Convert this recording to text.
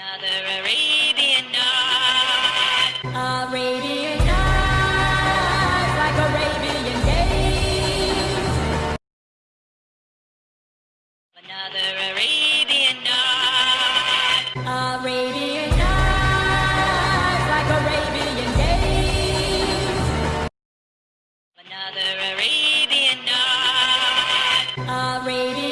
Another Arabian night. Arabian night, like Arabian days. Another Arabian night. Arabian night, like Arabian days. Another Arabian night. Arabian